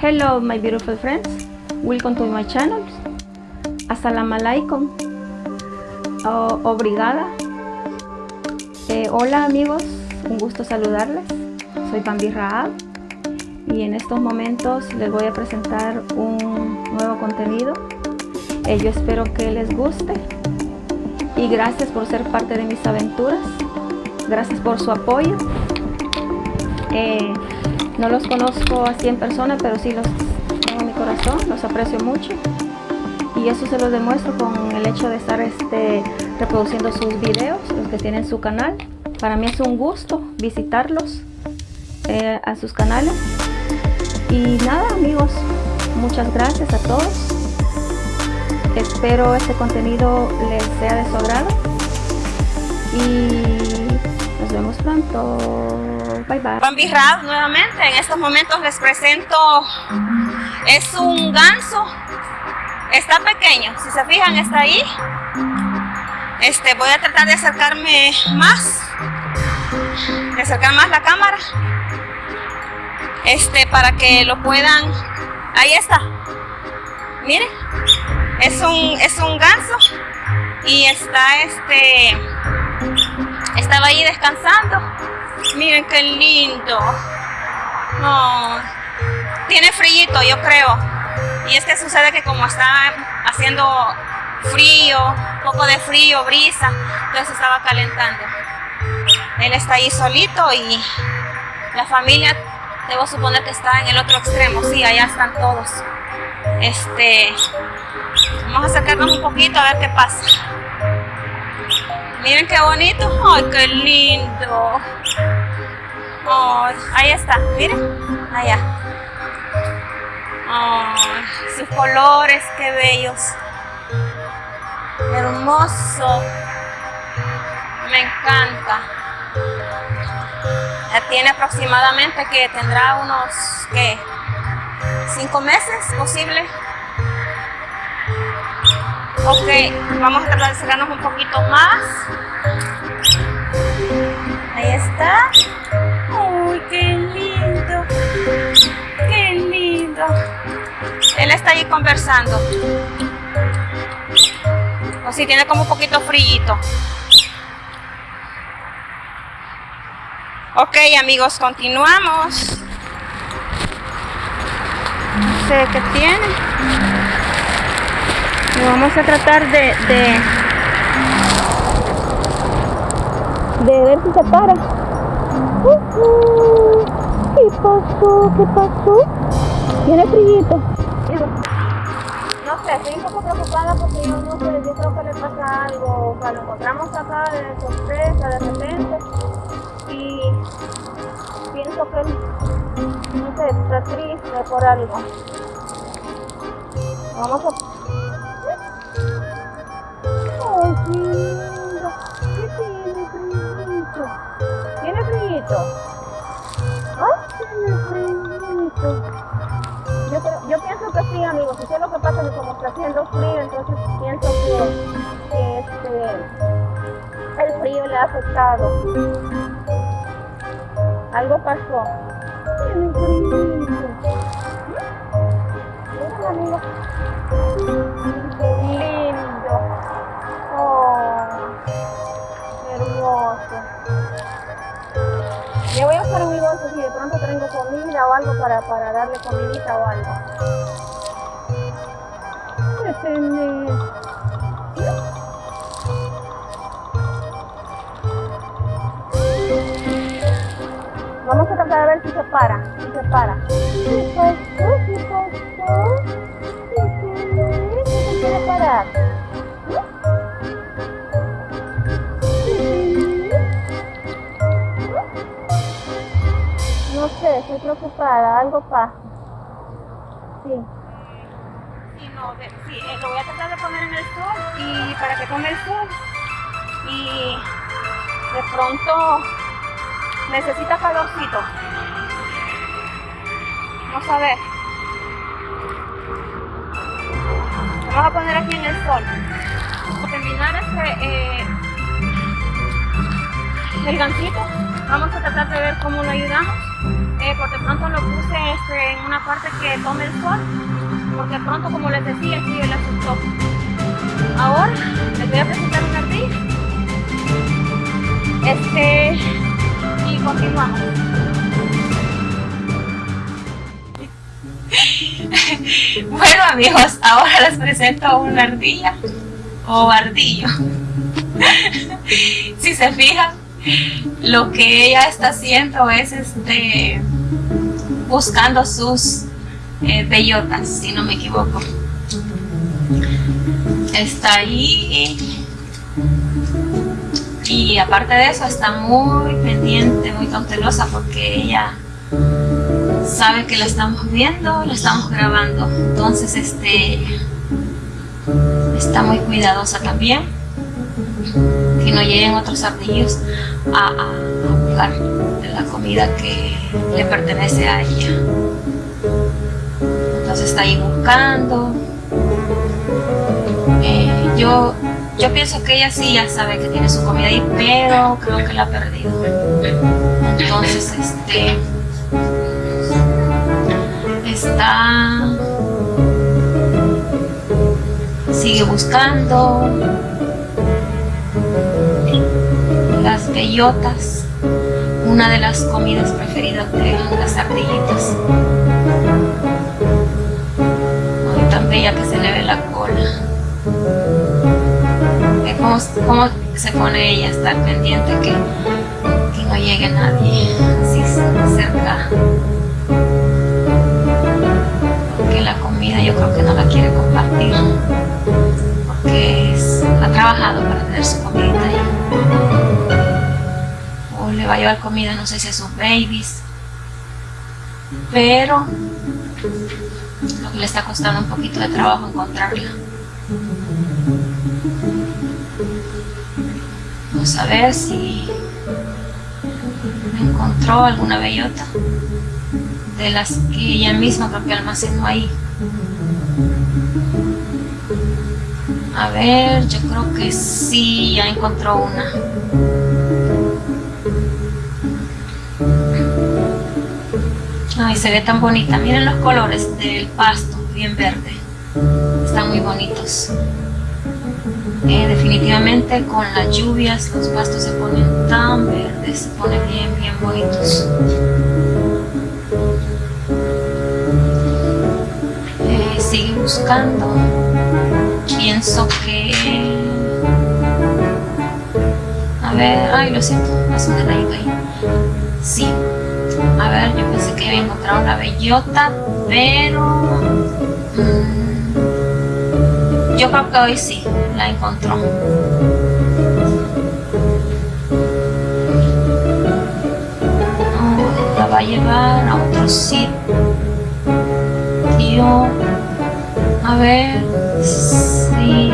Hello my beautiful friends, welcome to my channel. Assalamu alaikum. Obrigada. Eh, hola amigos, un gusto saludarles. Soy Bambi Raab y en estos momentos les voy a presentar un nuevo contenido. Yo espero que les guste y gracias por ser parte de mis aventuras. Gracias por su apoyo. Eh, no los conozco así en persona, pero sí los tengo en mi corazón, los aprecio mucho. Y eso se los demuestro con el hecho de estar este, reproduciendo sus videos, los que tienen su canal. Para mí es un gusto visitarlos eh, a sus canales. Y nada amigos, muchas gracias a todos. Espero este contenido les sea de su agrado. Y pronto. Bye bye. Bambi Rad nuevamente. En estos momentos les presento. Es un ganso. Está pequeño. Si se fijan, está ahí. Este, voy a tratar de acercarme más. De acercar más la cámara. Este, para que lo puedan. Ahí está. Miren. Es un, es un ganso. Y está este. Estaba ahí descansando Miren qué lindo. tiene frío, yo creo. Y es que sucede que como está haciendo frío, poco de frío, brisa, entonces estaba calentando. Él está ahí solito y la familia, debo suponer que está en el otro extremo. Sí, allá están todos. Este, vamos a acercarnos un poquito a ver qué pasa. Miren qué bonito. Ay, qué lindo. ahí está, miren. Allá. sus colores, qué bellos. Hermoso. Me encanta. Ya tiene aproximadamente que tendrá unos, ¿qué? ¿Cinco meses posible? Ok, vamos a tratar de cerrarnos un poquito más. Ahí está. Uy, qué lindo. Qué lindo. Él está ahí conversando. O si tiene como un poquito frío. Ok, amigos, continuamos. No sé qué tiene vamos a tratar de, de, de ver si se para. ¿Qué pasó? ¿Qué pasó? ¿Tiene frío? No sé, estoy un poco preocupada porque yo no sé, yo creo que le pasa algo, o sea, lo encontramos acá de sorpresa, de repente, y pienso que, no sé, está triste por algo. Vamos a Yo, pienso que sí, amigos. Eso es lo que pasa, como está haciendo frío, entonces pienso que, este, el frío le ha afectado. Algo pasó. Si de pronto tengo comida o algo para, para darle comidita o algo. Vamos a tratar de ver si se para, si se para. ¿Qué pasó? ¿Qué pasó? ¿Qué quiere parar? Estoy preocupada, algo pasa. Sí. Sí, no, sí, eh, lo voy a tratar de poner en el sol y para que tome el sol. Y de pronto necesita calorcito. Vamos a ver. Vamos a poner aquí en el sol. Terminar este, eh, el gancito, vamos a tratar de ver cómo lo ayudamos Eh, porque pronto lo puse este, en una parte que tome el sol, porque pronto, como les decía, sí, él asustó. Ahora les voy a presentar una ardilla. Este, y continuamos. bueno amigos, ahora les presento una ardilla o ardillo. si se fijan, lo que ella está haciendo es este buscando sus eh, bellotas, si no me equivoco. Está ahí y aparte de eso está muy pendiente, muy cautelosa porque ella sabe que la estamos viendo, la estamos grabando. Entonces este está muy cuidadosa también. Que no lleguen otros ardillos a, buscar la comida que le pertenece a ella. Entonces está ahí buscando. Eh, yo, yo pienso que ella sí ya sabe que tiene su comida ahí, pero creo que la ha perdido. Entonces, este está sigue buscando bellotas una de las comidas preferidas de las ardillitas. Ay, tan bella que se le ve la cola. ¿Cómo, cómo se pone ella a estar pendiente que, que no llegue nadie así cerca yo creo que no la quiere compartir porque ha trabajado para tener su comida ahí le va a llevar comida no sé si a sus babies. Pero lo que le está costando un poquito de trabajo encontrarla. Vamos a ver si encontró alguna bellota de las que ella misma creo que almacenó ahí. A ver, yo creo que sí, ya encontró una. Ay, se ve tan bonita. Miren los colores del pasto, bien verde. Están muy bonitos. Eh, definitivamente con las lluvias los pastos se ponen tan verdes, se ponen bien, bien bonitos. buscando. Pienso que... A ver, ay, lo siento, hace un detallito ahí. Sí, a ver, yo pensé que había encontrado una bellota, pero... Mm, yo creo que hoy sí, la encontró. la va a llevar a otro sitio a ver, sí.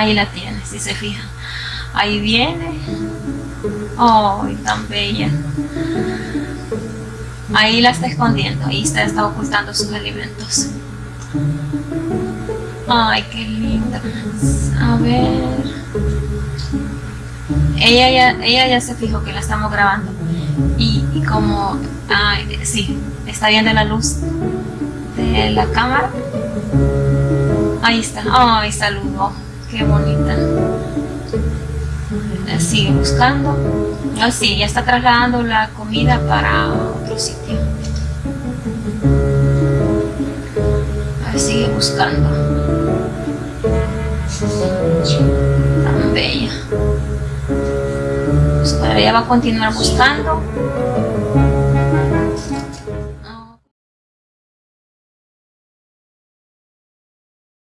Ahí la tiene, si se fija. Ahí viene. ¡Ay, tan bella! Ahí la está escondiendo, ahí está, está ocultando sus alimentos. Ay, qué linda. A ver. Ella ya, ella ya se fijó que la estamos grabando. Y, como, ay, sí, está viendo la luz de la cámara. Ahí está. Ay, saludo. Qué bonita. Sigue buscando. Ah, sí, ya está trasladando la comida para otro sitio. A ver, sigue buscando. Tan bella. Pues ahora ella va a continuar buscando.